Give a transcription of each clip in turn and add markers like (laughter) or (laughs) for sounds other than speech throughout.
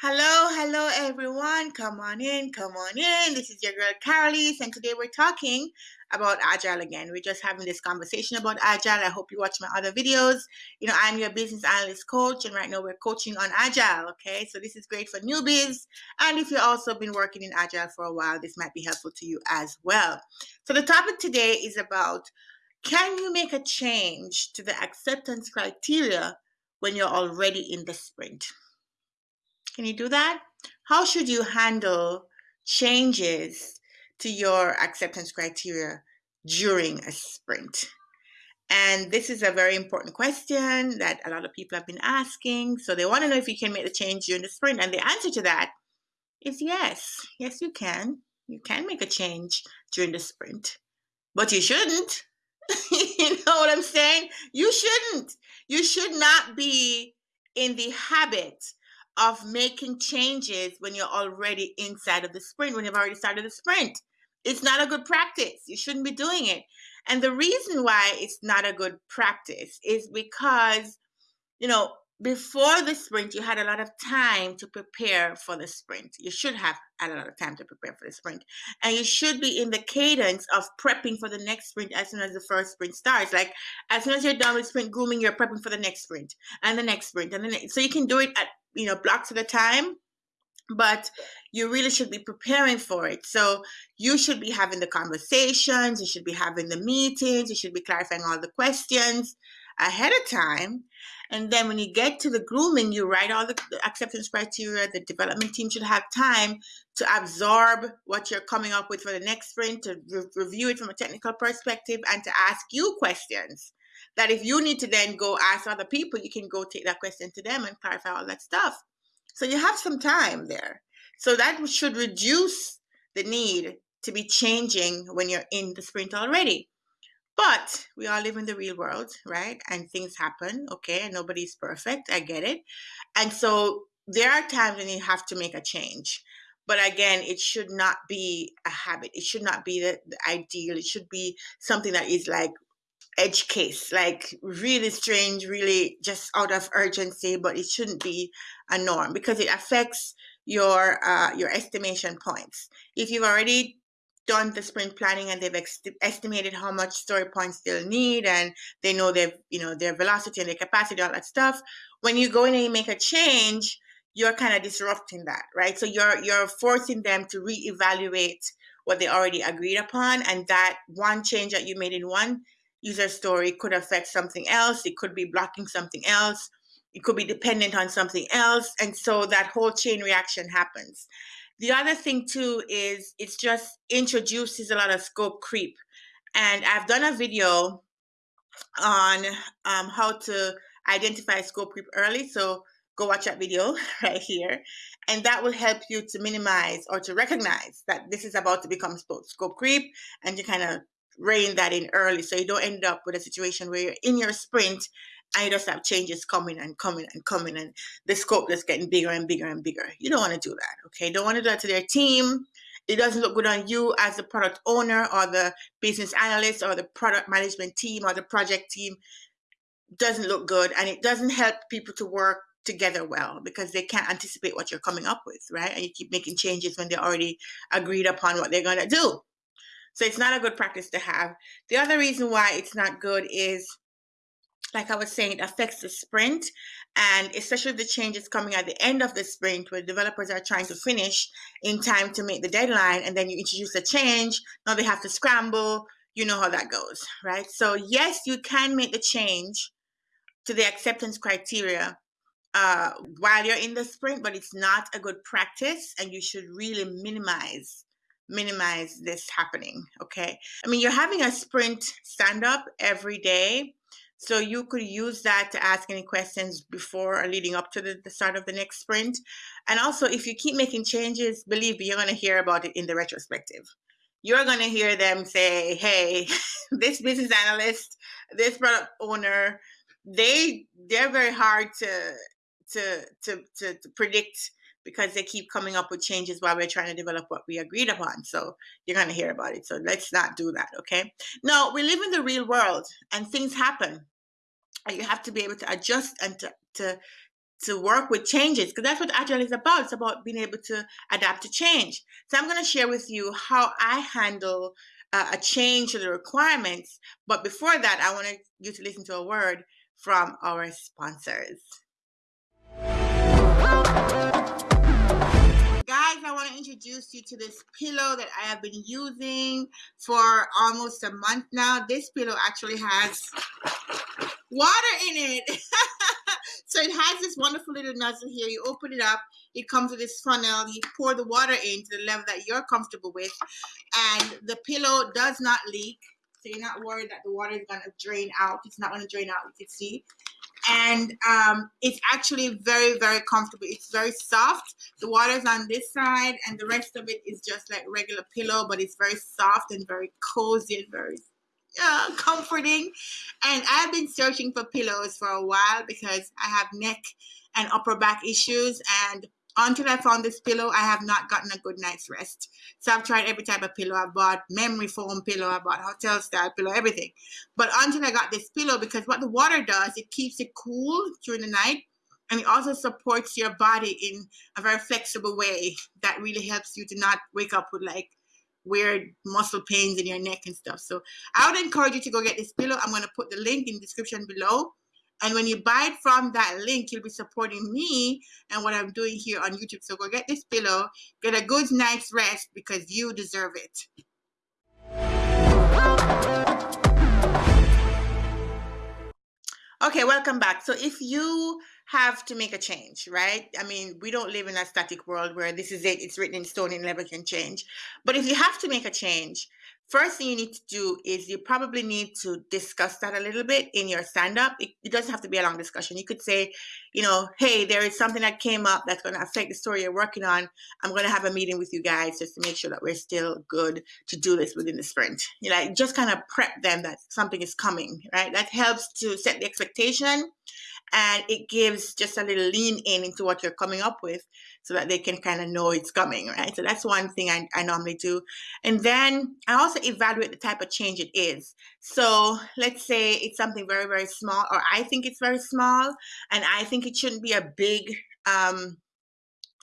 Hello, hello everyone. Come on in, come on in. This is your girl Carolise, and today we're talking about Agile again. We're just having this conversation about Agile. I hope you watch my other videos. You know, I'm your business analyst coach, and right now we're coaching on Agile. Okay, so this is great for newbies, and if you've also been working in Agile for a while, this might be helpful to you as well. So the topic today is about can you make a change to the acceptance criteria when you're already in the sprint? Can you do that? How should you handle changes to your acceptance criteria during a sprint? And this is a very important question that a lot of people have been asking. So they want to know if you can make the change during the sprint. And the answer to that is yes. Yes, you can. You can make a change during the sprint, but you shouldn't. (laughs) you know what I'm saying? You shouldn't. You should not be in the habit of making changes when you're already inside of the sprint, when you've already started the sprint. It's not a good practice. You shouldn't be doing it. And the reason why it's not a good practice is because, you know, before the sprint, you had a lot of time to prepare for the sprint. You should have had a lot of time to prepare for the sprint. And you should be in the cadence of prepping for the next sprint as soon as the first sprint starts. Like as soon as you're done with sprint grooming, you're prepping for the next sprint and the next sprint. And then so you can do it at you know blocks at a time but you really should be preparing for it. So you should be having the conversations, you should be having the meetings, you should be clarifying all the questions ahead of time. And then when you get to the grooming, you write all the acceptance criteria. The development team should have time to absorb what you're coming up with for the next sprint, to re review it from a technical perspective, and to ask you questions that if you need to then go ask other people, you can go take that question to them and clarify all that stuff. So you have some time there. So that should reduce the need to be changing when you're in the sprint already. But we all live in the real world, right? And things happen, okay? And nobody's perfect. I get it. And so there are times when you have to make a change. But again, it should not be a habit. It should not be the, the ideal. It should be something that is like edge case, like really strange, really just out of urgency, but it shouldn't be a norm because it affects your uh, your estimation points. If you've already done the sprint planning and they've estimated how much story points they'll need and they know their you know their velocity and their capacity all that stuff when you go in and you make a change you're kind of disrupting that right so you're you're forcing them to reevaluate what they already agreed upon and that one change that you made in one user story could affect something else. It could be blocking something else. It could be dependent on something else. And so that whole chain reaction happens. The other thing too is it's just introduces a lot of scope creep. And I've done a video on um, how to identify scope creep early. So go watch that video (laughs) right here. And that will help you to minimize or to recognize that this is about to become scope creep and to kind of rein that in early so you don't end up with a situation where you're in your sprint and you just have changes coming and coming and coming and the scope just getting bigger and bigger and bigger. You don't want to do that, okay? Don't want to do that to their team. It doesn't look good on you as the product owner or the business analyst or the product management team or the project team. Doesn't look good and it doesn't help people to work together well because they can't anticipate what you're coming up with, right? And you keep making changes when they already agreed upon what they're going to do. So it's not a good practice to have. The other reason why it's not good is, like I was saying, it affects the sprint. And especially the changes coming at the end of the sprint where developers are trying to finish in time to meet the deadline. And then you introduce a change. Now they have to scramble. You know how that goes, right? So yes, you can make the change to the acceptance criteria uh, while you're in the sprint, but it's not a good practice and you should really minimize minimize this happening. Okay. I mean, you're having a sprint stand up every day. So you could use that to ask any questions before or leading up to the, the start of the next sprint. And also, if you keep making changes, believe me, you're going to hear about it in the retrospective. You're going to hear them say, hey, (laughs) this business analyst, this product owner, they they're very hard to to to to, to predict because they keep coming up with changes while we're trying to develop what we agreed upon. So you're going to hear about it. So let's not do that, okay? Now, we live in the real world and things happen. And you have to be able to adjust and to, to to work with changes because that's what agile is about it's about being able to adapt to change so i'm going to share with you how i handle uh, a change to the requirements but before that i want you to listen to a word from our sponsors introduce you to this pillow that i have been using for almost a month now this pillow actually has water in it (laughs) So it has this wonderful little nozzle here. You open it up. It comes with this funnel. You pour the water in to the level that you're comfortable with. And the pillow does not leak. So you're not worried that the water is going to drain out. It's not going to drain out, you can see. And um, it's actually very, very comfortable. It's very soft. The water's on this side and the rest of it is just like regular pillow, but it's very soft and very cozy and very uh, comforting. And I've been searching for pillows for a while because I have neck and upper back issues. And until I found this pillow, I have not gotten a good night's rest. So I've tried every type of pillow. I bought memory foam pillow, I bought hotel style pillow, everything. But until I got this pillow, because what the water does, it keeps it cool during the night. And it also supports your body in a very flexible way that really helps you to not wake up with like weird muscle pains in your neck and stuff. So I would encourage you to go get this pillow. I'm going to put the link in the description below. And when you buy it from that link, you'll be supporting me and what I'm doing here on YouTube. So go get this pillow, get a good night's rest because you deserve it. Okay, welcome back. So if you have to make a change, right? I mean, we don't live in a static world where this is it, it's written in stone and never can change. But if you have to make a change, first thing you need to do is you probably need to discuss that a little bit in your stand up. It, it, doesn't have to be a long discussion. You could say, you know, hey, there is something that came up that's going to affect the story you're working on. I'm going to have a meeting with you guys just to make sure that we're still good to do this within the sprint. You know, just kind of prep them that something is coming, right? That helps to set the expectation and it gives just a little lean in into what you're coming up with so that they can kind of know it's coming right? So that's one thing I, I normally do. And then i also evaluate the type of change it is. So let's say it's something very very small or i think it's very small and i think it shouldn't be a big um,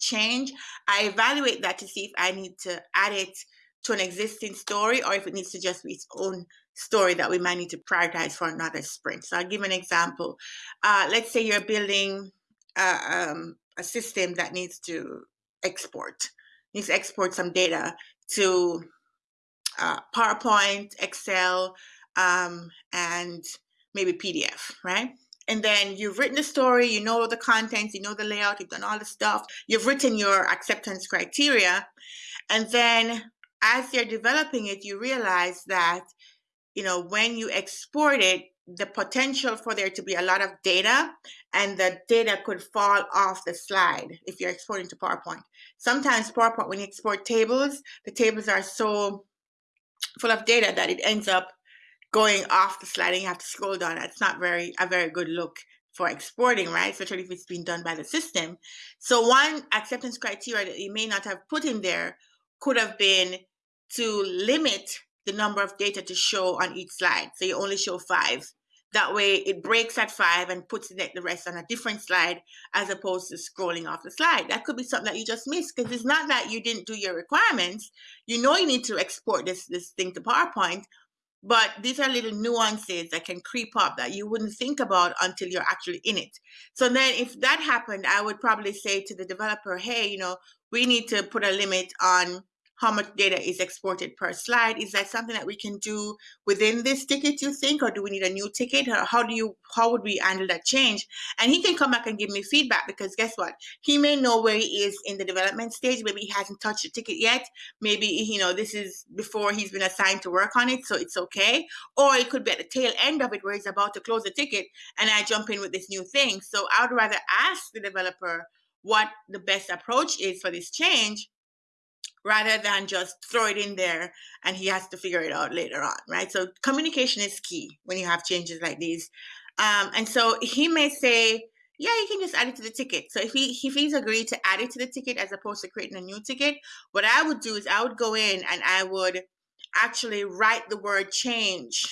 change. I evaluate that to see if i need to add it to an existing story or if it needs to just be its own story that we might need to prioritize for another sprint. So I'll give an example. Uh, let's say you're building a, um, a system that needs to export, needs to export some data to uh, PowerPoint, Excel, um, and maybe PDF, right? And then you've written the story, you know the contents, you know the layout, you've done all the stuff, you've written your acceptance criteria. And then as you're developing it, you realize that you know, when you export it, the potential for there to be a lot of data and the data could fall off the slide if you're exporting to PowerPoint. Sometimes PowerPoint, when you export tables, the tables are so full of data that it ends up going off the slide and you have to scroll down. That's not very a very good look for exporting, right? Especially if it's being done by the system. So one acceptance criteria that you may not have put in there could have been to limit the number of data to show on each slide. So you only show five. That way it breaks at five and puts the rest on a different slide as opposed to scrolling off the slide. That could be something that you just missed because it's not that you didn't do your requirements. You know you need to export this, this thing to PowerPoint, but these are little nuances that can creep up that you wouldn't think about until you're actually in it. So then if that happened, I would probably say to the developer, hey, you know, we need to put a limit on how much data is exported per slide. Is that something that we can do within this ticket, you think, or do we need a new ticket? How do you, how would we handle that change? And he can come back and give me feedback because guess what? He may know where he is in the development stage. Maybe he hasn't touched the ticket yet. Maybe, you know, this is before he's been assigned to work on it, so it's okay. Or it could be at the tail end of it where he's about to close the ticket and I jump in with this new thing. So I would rather ask the developer what the best approach is for this change rather than just throw it in there and he has to figure it out later on, right? So communication is key when you have changes like these. Um, and so he may say, yeah, you can just add it to the ticket. So if he if he's agreed to add it to the ticket as opposed to creating a new ticket, what I would do is I would go in and I would actually write the word change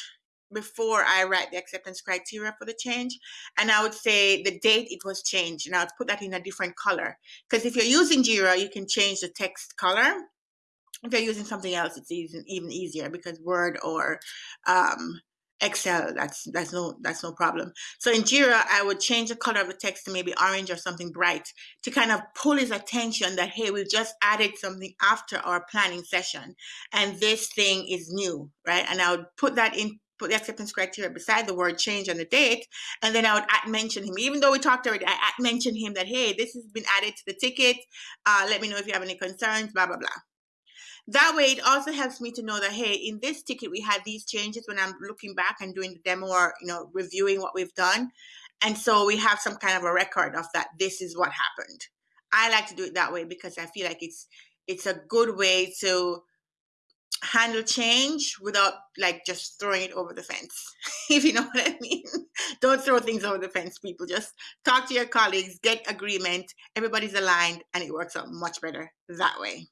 before I write the acceptance criteria for the change. And I would say the date it was changed, and I would put that in a different color. Because if you're using Jira, you can change the text color. If you're using something else, it's even, even easier because Word or um, Excel, that's that's no that's no problem. So in Jira, I would change the color of the text to maybe orange or something bright to kind of pull his attention that hey, we've just added something after our planning session, and this thing is new, right? And I would put that in put the acceptance criteria beside the word change and the date, and then I would mention him. Even though we talked already, I at mention him that hey, this has been added to the ticket. Uh, let me know if you have any concerns. Blah blah blah. That way, it also helps me to know that, hey, in this ticket, we had these changes when I'm looking back and doing the demo or, you know, reviewing what we've done. And so we have some kind of a record of that. This is what happened. I like to do it that way because I feel like it's it's a good way to handle change without like just throwing it over the fence (laughs) if you know what i mean don't throw things over the fence people just talk to your colleagues get agreement everybody's aligned and it works out much better that way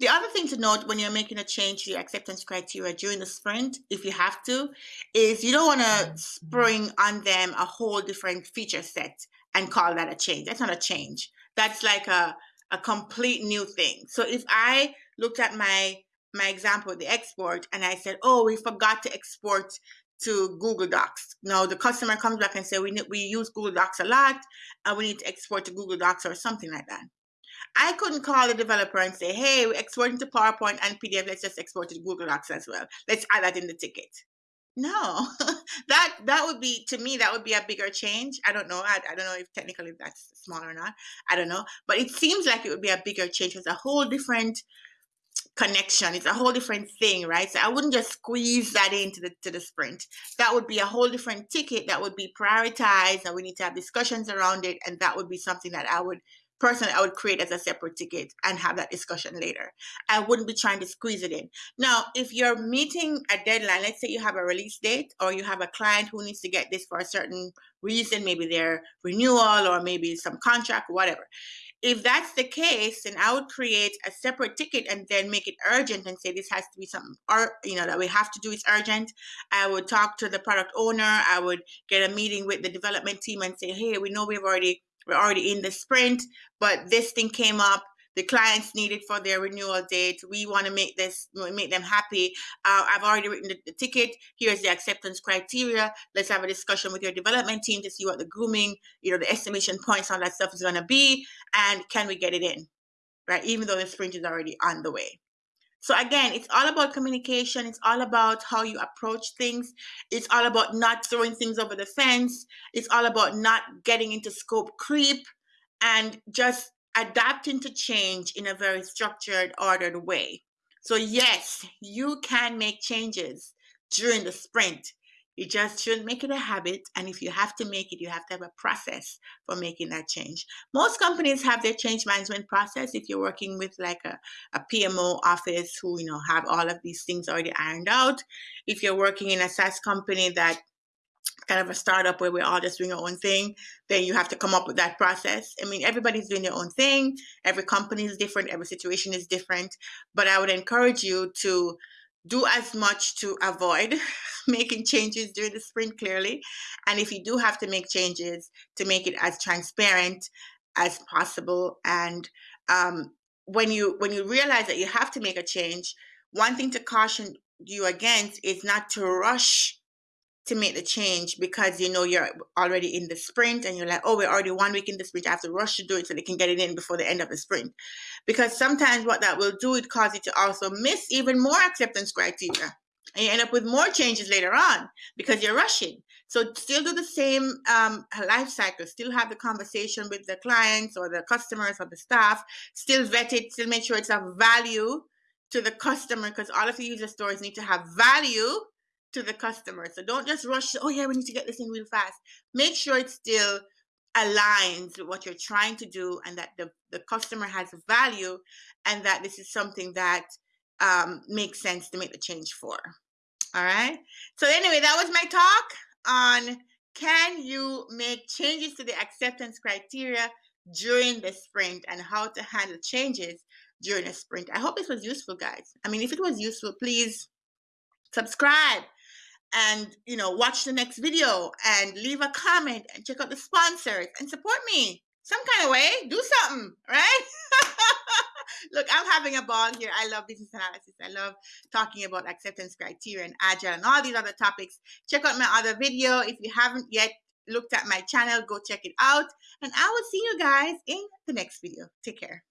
the other thing to note when you're making a change to your acceptance criteria during the sprint, if you have to, is you don't want to spring on them a whole different feature set and call that a change. That's not a change. That's like a, a complete new thing. So if I looked at my my example, the export, and I said, oh, we forgot to export to Google Docs. Now the customer comes back and say we we use Google Docs a lot, and we need to export to Google Docs or something like that. I couldn't call the developer and say, hey, we're exporting to PowerPoint and PDF. Let's just export to Google Docs as well. Let's add that in the ticket. No, (laughs) that that would be to me that would be a bigger change. I don't know. I, I don't know if technically that's small or not. I don't know, but it seems like it would be a bigger change. It's a whole different connection. It's a whole different thing, right? So I wouldn't just squeeze that into the to the sprint. That would be a whole different ticket that would be prioritized, and we need to have discussions around it. And that would be something that I would personally I would create as a separate ticket and have that discussion later. I wouldn't be trying to squeeze it in. Now, if you're meeting a deadline, let's say you have a release date or you have a client who needs to get this for a certain reason, maybe their renewal or maybe some contract, whatever. If that's the case, then I would create a separate ticket and then make it urgent and say this has to be something or you know that we have to do it's urgent. I would talk to the product owner, I would get a meeting with the development team and say, hey, we know we've already we're already in the sprint, but this thing came up. The clients need it for their renewal date. We want to make this make them happy. Uh, I've already written the, the ticket. Here's the acceptance criteria. Let's have a discussion with your development team to see what the grooming, you know, the estimation points on that stuff is going to be, and can we get it in, right? Even though the sprint is already on the way. So again, it's all about communication. It's all about how you approach things. It's all about not throwing things over the fence. It's all about not getting into scope creep and just adapting to change in a very structured, ordered way. So yes, you can make changes during the sprint. You just shouldn't make it a habit. And if you have to make it, you have to have a process for making that change. Most companies have their change management process. If you're working with like a, a PMO office who, you know, have all of these things already ironed out. If you're working in a SaaS company that kind of a startup where we're all just doing our own thing, then you have to come up with that process. I mean, everybody's doing their own thing. Every company is different. Every situation is different. But I would encourage you to do as much to avoid (laughs) making changes during the sprint clearly and if you do have to make changes to make it as transparent as possible and um, when you when you realize that you have to make a change one thing to caution you against is not to rush to make the change because you know you're already in the sprint and you're like, oh, we're already one week in the sprint. I have to rush to do it so they can get it in before the end of the sprint. Because sometimes what that will do, it cause you to also miss even more acceptance criteria. And you end up with more changes later on because you're rushing. So still do the same um, life cycle, still have the conversation with the clients or the customers or the staff, still vet it, still make sure it's of value to the customer because all of the user stories need to have value to the customer. So don't just rush, oh yeah, we need to get this in real fast. Make sure it still aligns with what you're trying to do and that the, the customer has value and that this is something that um, makes sense to make the change for. All right. So anyway, that was my talk on can you make changes to the acceptance criteria during the sprint and how to handle changes during a sprint. I hope this was useful, guys. I mean, if it was useful, please subscribe and you know watch the next video and leave a comment and check out the sponsors and support me some kind of way do something right? (laughs) Look i'm having a ball here. I love business analysis. I love talking about acceptance criteria and agile and all these other topics. Check out my other video. If you haven't yet looked at my channel go check it out. And i will see you guys in the next video. Take care